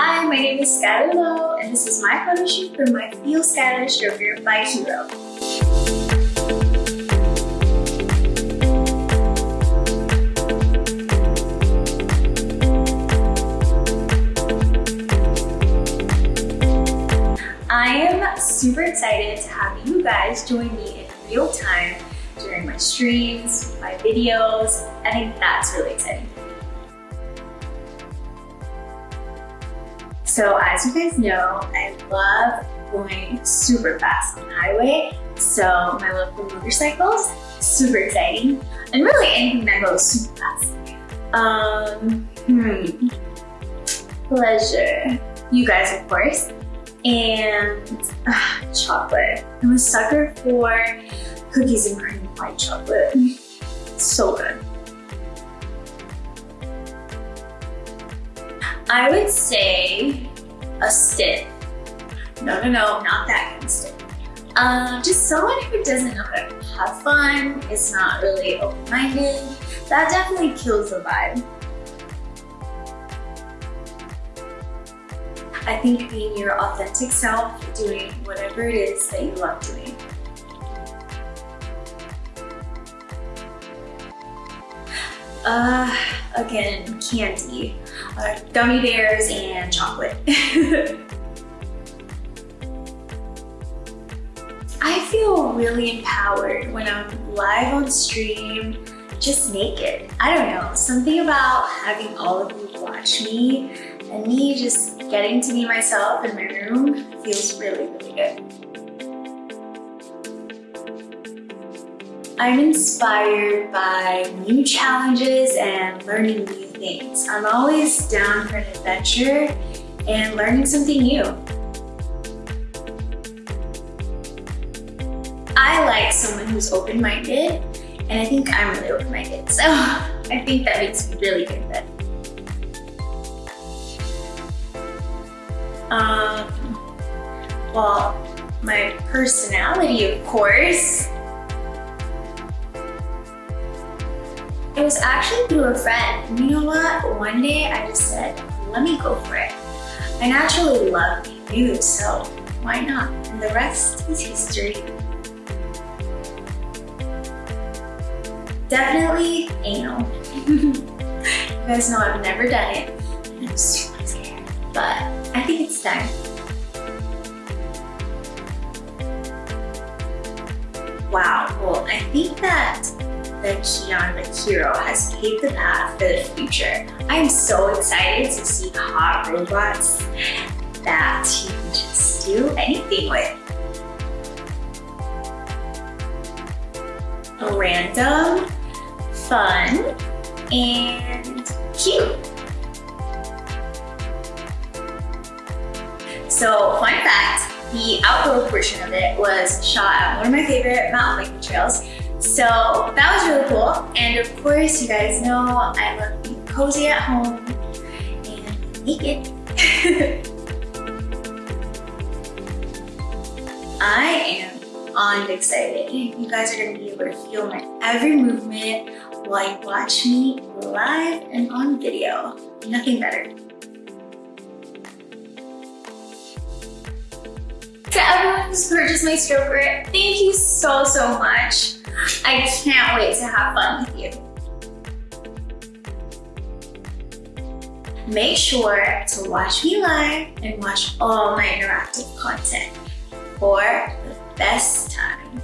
Hi, my name is Skylar Lowe, and this is my photo shoot for my Feel Stylish Stroker by Kiiroo. I am super excited to have you guys join me in real time during my streams, my videos. I think that's really exciting. So as you guys know, I love going super fast on the highway. So my love for motorcycles, super exciting. And really anything that goes super fast. Um, hmm, pleasure. You guys, of course. And uh, chocolate. I'm a sucker for cookies and cream white chocolate. So good. I would say a stick. No, no, no, not that kind of stick. Um, just someone who doesn't know how to have fun, is not really open-minded. That definitely kills the vibe. I think being your authentic self, doing whatever it is that you love doing. Uh, again, candy, uh, gummy bears, and chocolate. I feel really empowered when I'm live on stream, just naked. I don't know, something about having all of you watch me and me just getting to be myself in my room feels really, really good. I'm inspired by new challenges and learning new things. I'm always down for an adventure and learning something new. I like someone who's open-minded and I think I'm really open-minded. So I think that makes me really good fit. Um, well, my personality, of course. It was actually through a friend. You know what? One day I just said, let me go for it. I naturally love nude, so why not? And the rest is history. Definitely anal. you guys know I've never done it, I'm super scared, but I think it's time. Wow, well, I think that the the Kiiroo has paved the path for the future. I'm so excited to see hot robots that you can just do anything with. Random, fun, and cute. So fun fact, the outdoor portion of it was shot at one of my favorite mountain biking trails so that was really cool. And of course, you guys know I love being cozy at home and naked. I am on excited. You guys are gonna be able to feel my every movement while you watch me live and on video. Nothing better. To everyone who's purchased my stroker, thank you so, so much. I can't wait to have fun with you. Make sure to watch me live and watch all my interactive content for the best time.